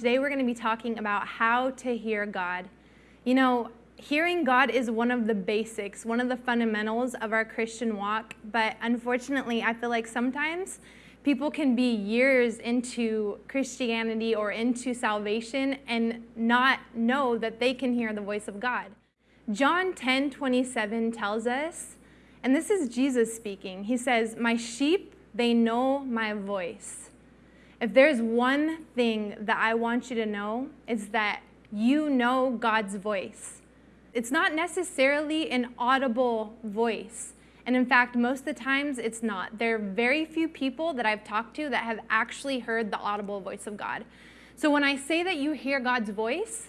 Today we're going to be talking about how to hear God. You know, hearing God is one of the basics, one of the fundamentals of our Christian walk, but unfortunately, I feel like sometimes people can be years into Christianity or into salvation and not know that they can hear the voice of God. John 10 27 tells us, and this is Jesus speaking, he says, My sheep, they know my voice. If there's one thing that I want you to know, it's that you know God's voice. It's not necessarily an audible voice. And in fact, most of the times it's not. There are very few people that I've talked to that have actually heard the audible voice of God. So when I say that you hear God's voice,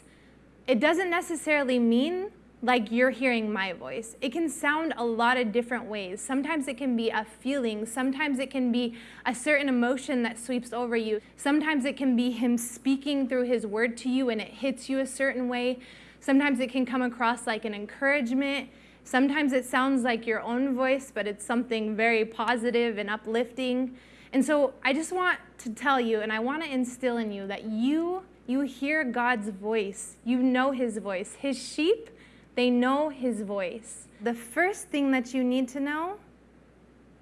it doesn't necessarily mean like you're hearing my voice. It can sound a lot of different ways. Sometimes it can be a feeling. Sometimes it can be a certain emotion that sweeps over you. Sometimes it can be him speaking through his word to you and it hits you a certain way. Sometimes it can come across like an encouragement. Sometimes it sounds like your own voice, but it's something very positive and uplifting. And so I just want to tell you and I want to instill in you that you you hear God's voice. You know his voice. His sheep they know his voice. The first thing that you need to know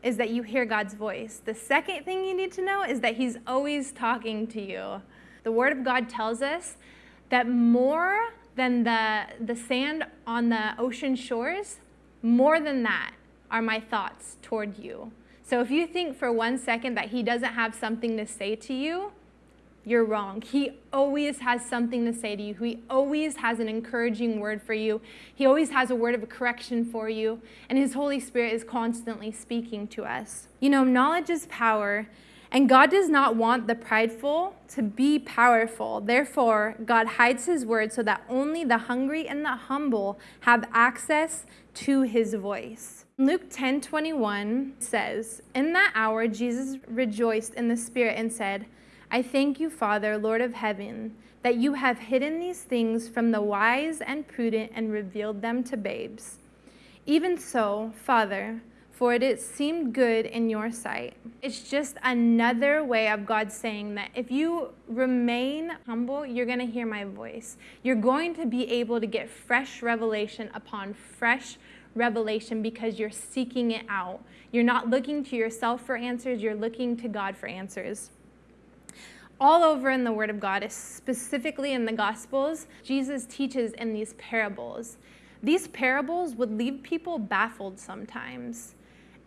is that you hear God's voice. The second thing you need to know is that he's always talking to you. The word of God tells us that more than the, the sand on the ocean shores, more than that are my thoughts toward you. So if you think for one second that he doesn't have something to say to you, you're wrong. He always has something to say to you. He always has an encouraging word for you. He always has a word of correction for you. And His Holy Spirit is constantly speaking to us. You know, knowledge is power, and God does not want the prideful to be powerful. Therefore, God hides His word so that only the hungry and the humble have access to His voice. Luke 10 21 says, In that hour, Jesus rejoiced in the Spirit and said, I thank you, Father, Lord of heaven, that you have hidden these things from the wise and prudent and revealed them to babes. Even so, Father, for it seemed good in your sight. It's just another way of God saying that if you remain humble, you're going to hear my voice. You're going to be able to get fresh revelation upon fresh revelation because you're seeking it out. You're not looking to yourself for answers, you're looking to God for answers all over in the Word of God, specifically in the Gospels, Jesus teaches in these parables. These parables would leave people baffled sometimes.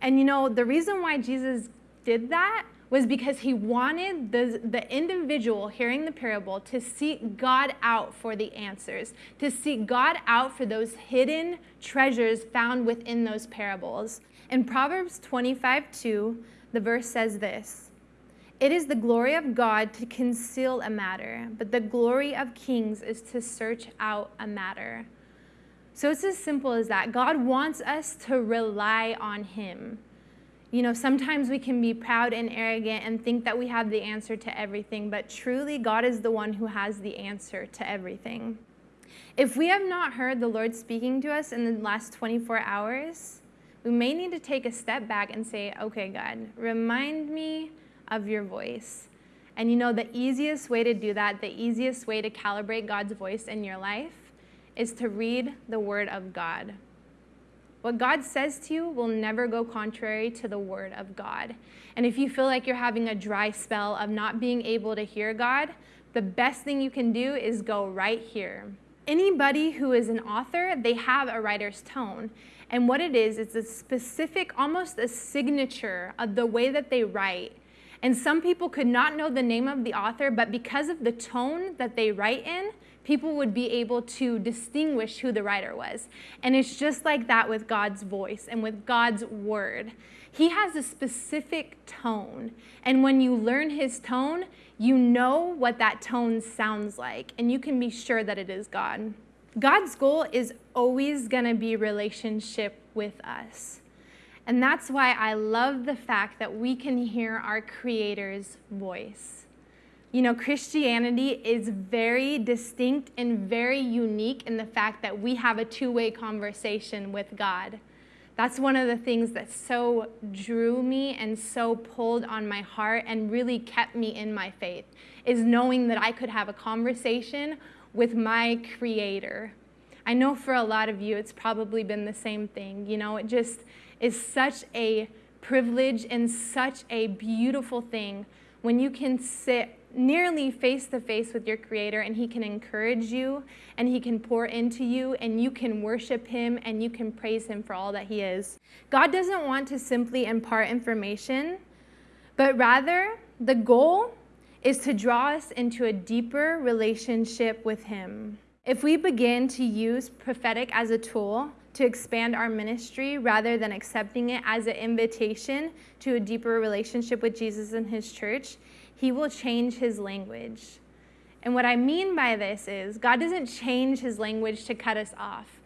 And you know, the reason why Jesus did that was because he wanted the, the individual hearing the parable to seek God out for the answers, to seek God out for those hidden treasures found within those parables. In Proverbs 25 2, the verse says this it is the glory of God to conceal a matter, but the glory of kings is to search out a matter. So it's as simple as that. God wants us to rely on Him. You know, sometimes we can be proud and arrogant and think that we have the answer to everything, but truly, God is the one who has the answer to everything. If we have not heard the Lord speaking to us in the last 24 hours, we may need to take a step back and say, okay, God, remind me of your voice. And you know, the easiest way to do that, the easiest way to calibrate God's voice in your life is to read the Word of God. What God says to you will never go contrary to the Word of God. And if you feel like you're having a dry spell of not being able to hear God, the best thing you can do is go right here. Anybody who is an author, they have a writer's tone. And what it is, it's a specific, almost a signature of the way that they write and some people could not know the name of the author, but because of the tone that they write in, people would be able to distinguish who the writer was. And it's just like that with God's voice and with God's word. He has a specific tone. And when you learn his tone, you know what that tone sounds like, and you can be sure that it is God. God's goal is always going to be relationship with us. And that's why I love the fact that we can hear our Creator's voice. You know, Christianity is very distinct and very unique in the fact that we have a two way conversation with God. That's one of the things that so drew me and so pulled on my heart and really kept me in my faith is knowing that I could have a conversation with my creator. I know for a lot of you it's probably been the same thing. You know, it just is such a privilege and such a beautiful thing when you can sit nearly face to face with your Creator and He can encourage you and He can pour into you and you can worship Him and you can praise Him for all that He is. God doesn't want to simply impart information, but rather the goal is to draw us into a deeper relationship with Him. If we begin to use prophetic as a tool to expand our ministry rather than accepting it as an invitation to a deeper relationship with Jesus and His church, he will change his language. And what I mean by this is God doesn't change his language to cut us off.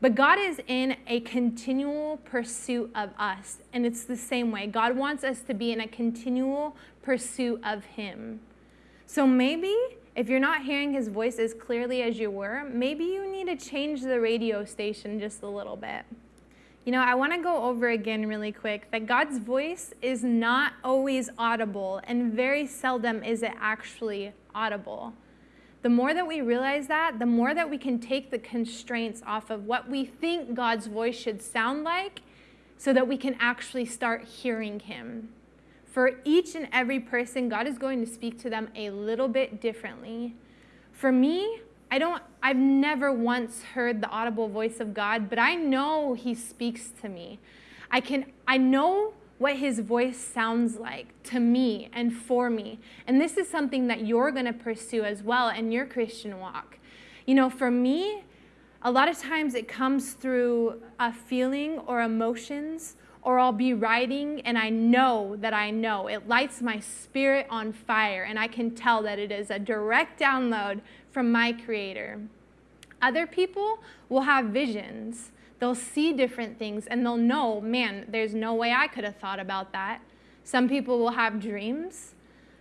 But God is in a continual pursuit of us. And it's the same way. God wants us to be in a continual pursuit of Him. So maybe if you're not hearing His voice as clearly as you were, maybe you need to change the radio station just a little bit. You know, I want to go over again really quick that God's voice is not always audible, and very seldom is it actually audible. The more that we realize that, the more that we can take the constraints off of what we think God's voice should sound like so that we can actually start hearing Him. For each and every person, God is going to speak to them a little bit differently. For me, I don't, I've never once heard the audible voice of God, but I know He speaks to me. I can, I know what His voice sounds like to me and for me. And this is something that you're going to pursue as well in your Christian walk. You know, for me, a lot of times it comes through a feeling or emotions or I'll be writing and I know that I know. It lights my spirit on fire and I can tell that it is a direct download from my Creator. Other people will have visions. They'll see different things and they'll know, man, there's no way I could have thought about that. Some people will have dreams.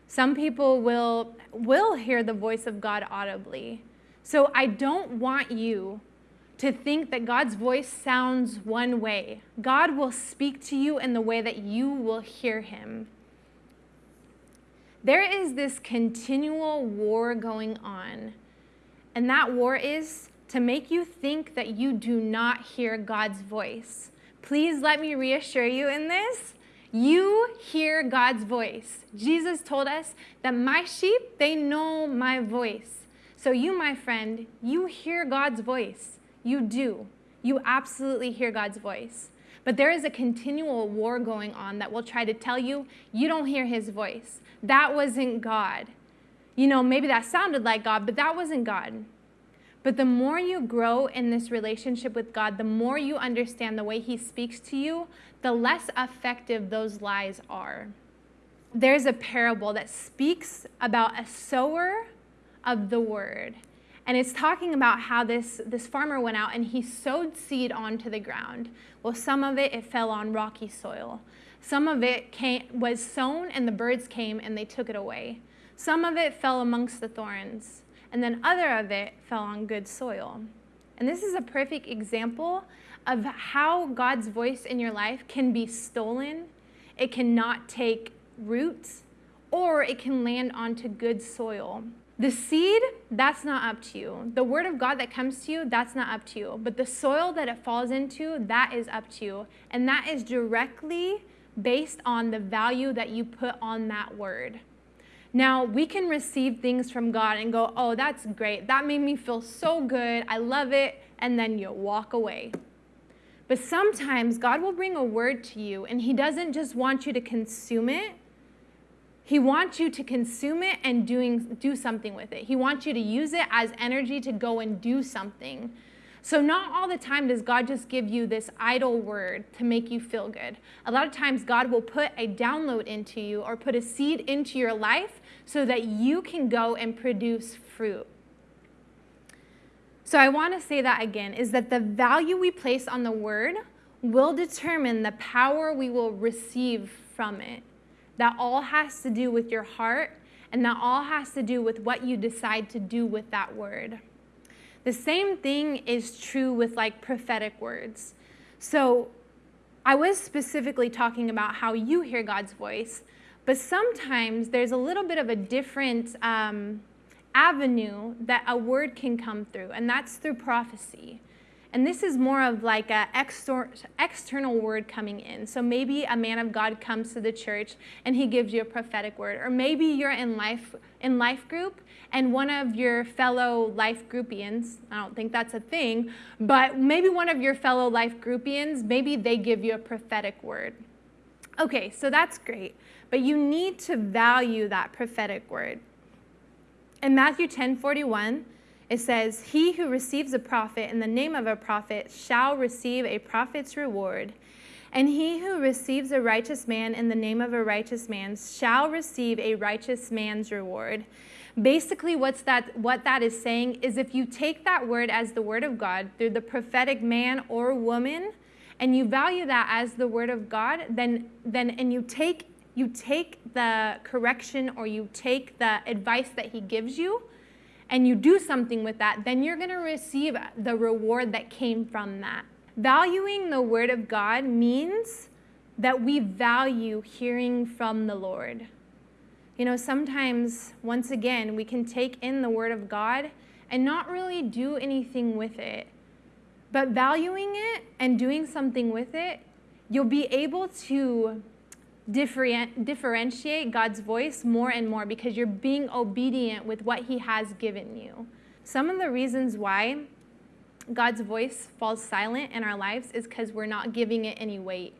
Some people will, will hear the voice of God audibly. So I don't want you to think that God's voice sounds one way. God will speak to you in the way that you will hear him. There is this continual war going on, and that war is to make you think that you do not hear God's voice. Please let me reassure you in this. You hear God's voice. Jesus told us that my sheep, they know my voice. So you, my friend, you hear God's voice. You do. You absolutely hear God's voice. But there is a continual war going on that will try to tell you you don't hear his voice. That wasn't God. You know, maybe that sounded like God, but that wasn't God. But the more you grow in this relationship with God, the more you understand the way he speaks to you, the less effective those lies are. There's a parable that speaks about a sower of the word. And it's talking about how this, this farmer went out and he sowed seed onto the ground. Well, some of it, it fell on rocky soil. Some of it came, was sown and the birds came and they took it away. Some of it fell amongst the thorns. And then other of it fell on good soil. And this is a perfect example of how God's voice in your life can be stolen. It cannot take roots or it can land onto good soil. The seed, that's not up to you. The word of God that comes to you, that's not up to you. But the soil that it falls into, that is up to you. And that is directly based on the value that you put on that word. Now, we can receive things from God and go, oh, that's great. That made me feel so good. I love it. And then you walk away. But sometimes God will bring a word to you, and He doesn't just want you to consume it, he wants you to consume it and doing, do something with it. He wants you to use it as energy to go and do something. So, not all the time does God just give you this idle word to make you feel good. A lot of times, God will put a download into you or put a seed into your life so that you can go and produce fruit. So, I want to say that again is that the value we place on the word will determine the power we will receive from it. That all has to do with your heart, and that all has to do with what you decide to do with that word. The same thing is true with like prophetic words. So, I was specifically talking about how you hear God's voice, but sometimes there's a little bit of a different um, avenue that a word can come through, and that's through prophecy. And this is more of like an external word coming in. So maybe a man of God comes to the church and he gives you a prophetic word. Or maybe you're in life in life group and one of your fellow life groupians, I don't think that's a thing, but maybe one of your fellow life groupians, maybe they give you a prophetic word. Okay, so that's great. But you need to value that prophetic word. In Matthew 10 41, it says, He who receives a prophet in the name of a prophet shall receive a prophet's reward. And he who receives a righteous man in the name of a righteous man shall receive a righteous man's reward. Basically, what's that, what that is saying is if you take that word as the word of God through the prophetic man or woman, and you value that as the word of God, then, then and you take you take the correction or you take the advice that he gives you, and you do something with that, then you're going to receive the reward that came from that. Valuing the Word of God means that we value hearing from the Lord. You know, sometimes, once again, we can take in the Word of God and not really do anything with it. But valuing it and doing something with it, you'll be able to differentiate God's voice more and more because you're being obedient with what He has given you. Some of the reasons why God's voice falls silent in our lives is because we're not giving it any weight.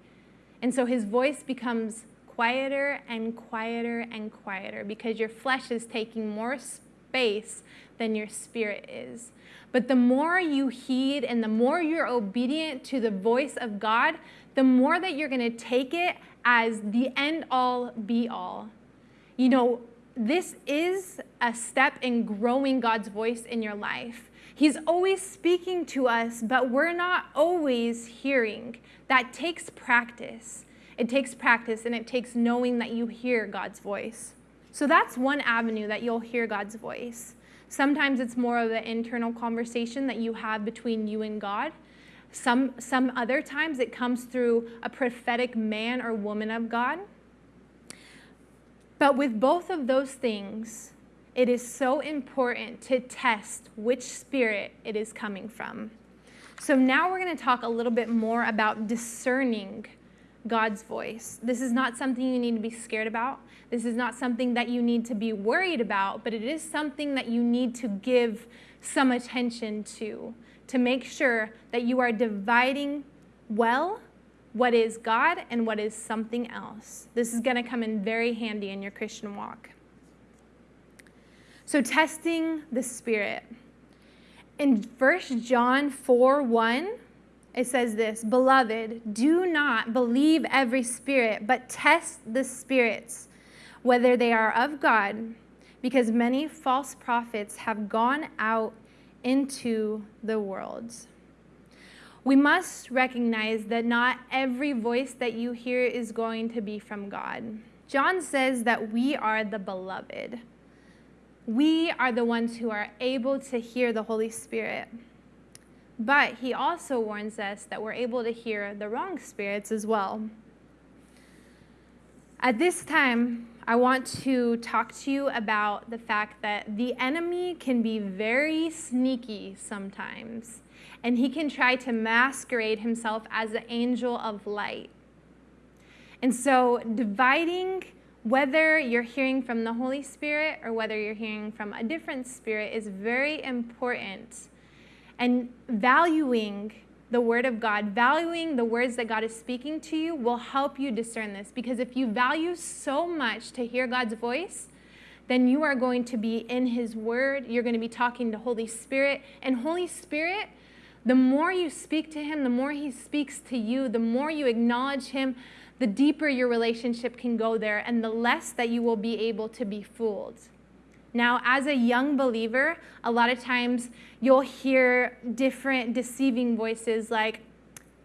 And so His voice becomes quieter and quieter and quieter because your flesh is taking more space than your spirit is. But the more you heed and the more you're obedient to the voice of God, the more that you're going to take it as the end all be all. You know, this is a step in growing God's voice in your life. He's always speaking to us, but we're not always hearing. That takes practice. It takes practice and it takes knowing that you hear God's voice. So that's one avenue that you'll hear God's voice. Sometimes it's more of an internal conversation that you have between you and God. Some, some other times it comes through a prophetic man or woman of God. But with both of those things, it is so important to test which spirit it is coming from. So now we're going to talk a little bit more about discerning God's voice. This is not something you need to be scared about. This is not something that you need to be worried about, but it is something that you need to give some attention to to make sure that you are dividing well what is God and what is something else. This is going to come in very handy in your Christian walk. So, testing the Spirit. In 1 John 4 1, it says this Beloved, do not believe every spirit, but test the spirits, whether they are of God, because many false prophets have gone out into the world. We must recognize that not every voice that you hear is going to be from God. John says that we are the beloved. We are the ones who are able to hear the Holy Spirit. But he also warns us that we're able to hear the wrong spirits as well. At this time, I want to talk to you about the fact that the enemy can be very sneaky sometimes, and he can try to masquerade himself as an angel of light. And so, dividing whether you're hearing from the Holy Spirit or whether you're hearing from a different spirit is very important. And valuing the Word of God, valuing the words that God is speaking to you will help you discern this. Because if you value so much to hear God's voice, then you are going to be in His Word. You're going to be talking to Holy Spirit. And Holy Spirit, the more you speak to Him, the more He speaks to you, the more you acknowledge Him, the deeper your relationship can go there, and the less that you will be able to be fooled. Now, as a young believer, a lot of times you'll hear different deceiving voices like,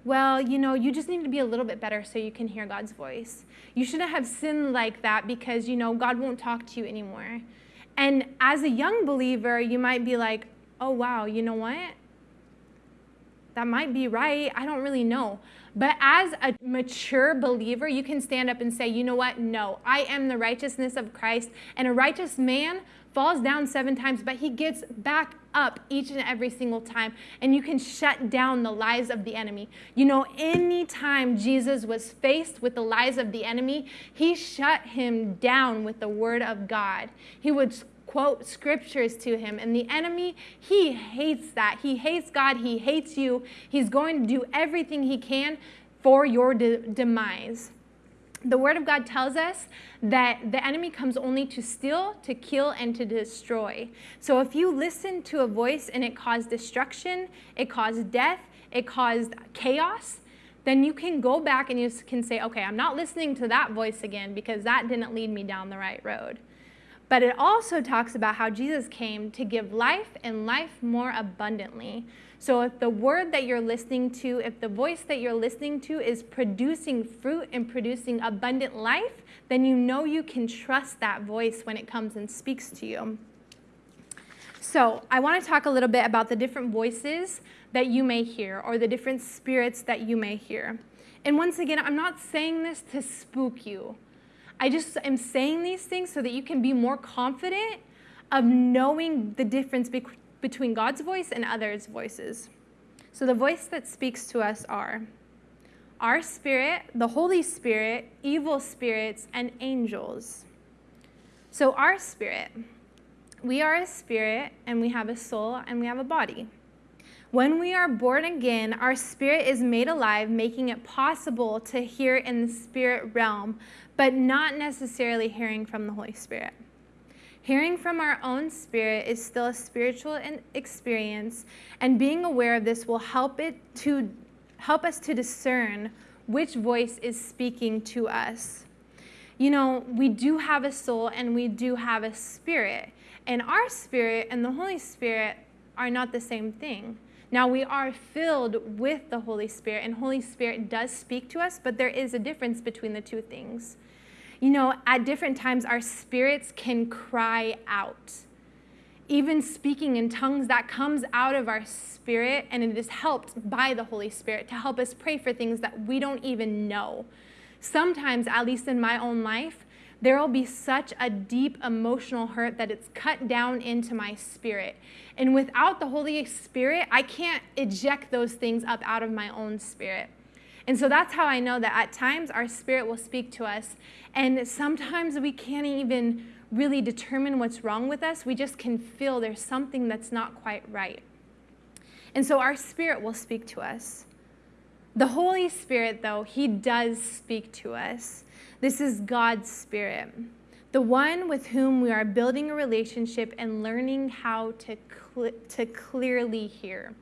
well, you know, you just need to be a little bit better so you can hear God's voice. You shouldn't have sinned like that because, you know, God won't talk to you anymore. And as a young believer, you might be like, oh, wow, you know what? that might be right. I don't really know. But as a mature believer, you can stand up and say, you know what? No, I am the righteousness of Christ. And a righteous man falls down seven times, but he gets back up each and every single time. And you can shut down the lies of the enemy. You know, anytime Jesus was faced with the lies of the enemy, he shut him down with the word of God. He would quote scriptures to him. And the enemy, he hates that. He hates God. He hates you. He's going to do everything he can for your de- demise. The Word of God tells us that the enemy comes only to steal, to kill, and to destroy. So if you listen to a voice and it caused destruction, it caused death, it caused chaos, then you can go back and you can say, okay, I'm not listening to that voice again because that didn't lead me down the right road. But it also talks about how Jesus came to give life and life more abundantly. So if the word that you're listening to, if the voice that you're listening to is producing fruit and producing abundant life, then you know you can trust that voice when it comes and speaks to you. So I want to talk a little bit about the different voices that you may hear or the different spirits that you may hear. And once again, I'm not saying this to spook you. I just am saying these things so that you can be more confident of knowing the difference be- between God's voice and others' voices. So the voice that speaks to us are our spirit, the Holy Spirit, evil spirits, and angels. So, our spirit, we are a spirit, and we have a soul, and we have a body. When we are born again, our spirit is made alive, making it possible to hear in the spirit realm, but not necessarily hearing from the Holy Spirit. Hearing from our own spirit is still a spiritual experience, and being aware of this will help it to help us to discern which voice is speaking to us. You know, we do have a soul and we do have a spirit, and our spirit and the Holy Spirit are not the same thing. Now, we are filled with the Holy Spirit, and Holy Spirit does speak to us, but there is a difference between the two things. You know, at different times, our spirits can cry out. Even speaking in tongues, that comes out of our spirit, and it is helped by the Holy Spirit to help us pray for things that we don't even know. Sometimes, at least in my own life, there will be such a deep emotional hurt that it's cut down into my spirit. And without the Holy Spirit, I can't eject those things up out of my own spirit. And so that's how I know that at times our spirit will speak to us. And sometimes we can't even really determine what's wrong with us. We just can feel there's something that's not quite right. And so our spirit will speak to us. The Holy Spirit, though, He does speak to us. This is God's Spirit, the one with whom we are building a relationship and learning how to, cl- to clearly hear.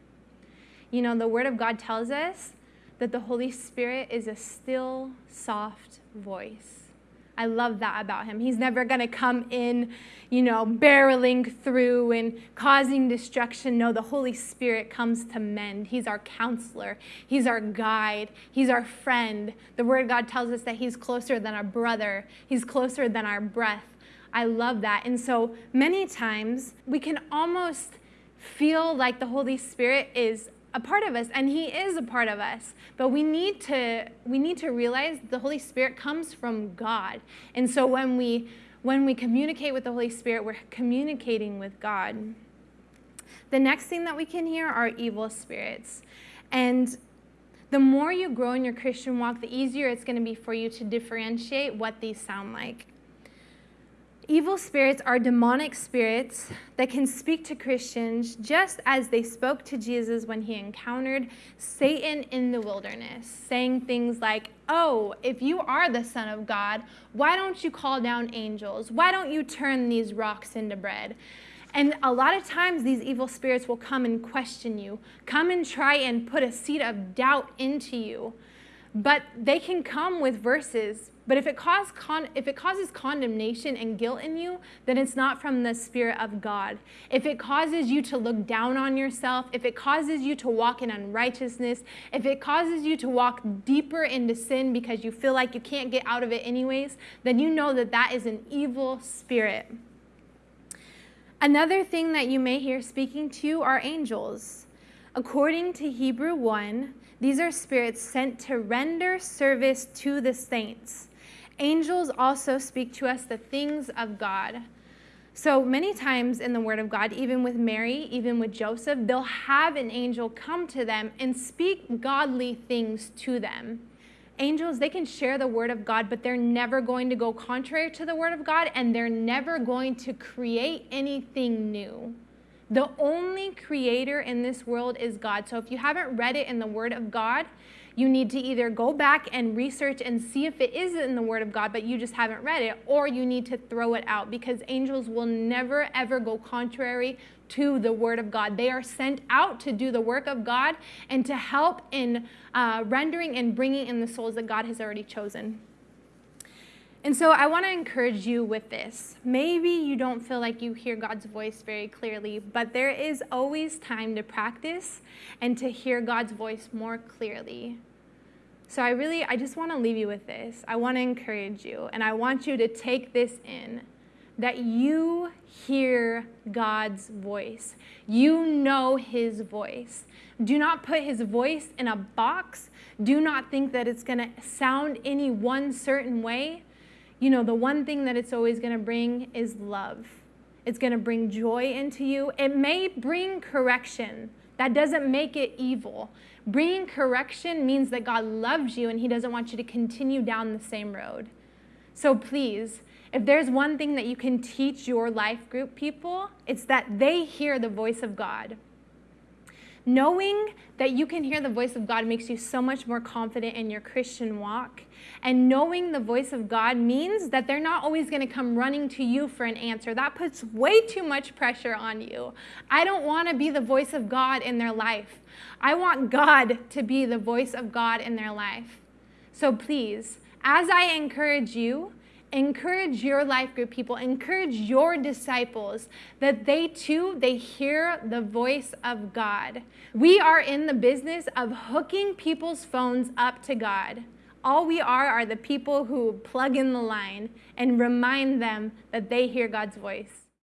You know, the Word of God tells us that the Holy Spirit is a still, soft voice. I love that about him. He's never going to come in, you know, barreling through and causing destruction. No, the Holy Spirit comes to mend. He's our counselor, He's our guide, He's our friend. The Word of God tells us that He's closer than our brother, He's closer than our breath. I love that. And so many times we can almost feel like the Holy Spirit is a part of us and he is a part of us. But we need to we need to realize the holy spirit comes from god. And so when we when we communicate with the holy spirit we're communicating with god. The next thing that we can hear are evil spirits. And the more you grow in your christian walk the easier it's going to be for you to differentiate what these sound like Evil spirits are demonic spirits that can speak to Christians just as they spoke to Jesus when he encountered Satan in the wilderness, saying things like, Oh, if you are the Son of God, why don't you call down angels? Why don't you turn these rocks into bread? And a lot of times, these evil spirits will come and question you, come and try and put a seed of doubt into you. But they can come with verses but if it, cause if it causes condemnation and guilt in you, then it's not from the Spirit of God. If it causes you to look down on yourself, if it causes you to walk in unrighteousness, if it causes you to walk deeper into sin because you feel like you can't get out of it anyways, then you know that that is an evil spirit. Another thing that you may hear speaking to you are angels. According to Hebrew 1, these are spirits sent to render service to the saints. Angels also speak to us the things of God. So many times in the Word of God, even with Mary, even with Joseph, they'll have an angel come to them and speak godly things to them. Angels, they can share the Word of God, but they're never going to go contrary to the Word of God, and they're never going to create anything new. The only creator in this world is God. So if you haven't read it in the Word of God, you need to either go back and research and see if it is in the Word of God, but you just haven't read it, or you need to throw it out because angels will never, ever go contrary to the Word of God. They are sent out to do the work of God and to help in uh, rendering and bringing in the souls that God has already chosen. And so I want to encourage you with this. Maybe you don't feel like you hear God's voice very clearly, but there is always time to practice and to hear God's voice more clearly. So I really, I just want to leave you with this. I want to encourage you, and I want you to take this in that you hear God's voice. You know his voice. Do not put his voice in a box. Do not think that it's going to sound any one certain way you know, the one thing that it's always going to bring is love. It's going to bring joy into you. It may bring correction. That doesn't make it evil. Bringing correction means that God loves you and He doesn't want you to continue down the same road. So please, if there's one thing that you can teach your life group people, it's that they hear the voice of God. Knowing that you can hear the voice of God makes you so much more confident in your Christian walk. And knowing the voice of God means that they're not always going to come running to you for an answer. That puts way too much pressure on you. I don't want to be the voice of God in their life. I want God to be the voice of God in their life. So please, as I encourage you, encourage your life group people encourage your disciples that they too they hear the voice of god. We are in the business of hooking people's phones up to god. All we are are the people who plug in the line and remind them that they hear god's voice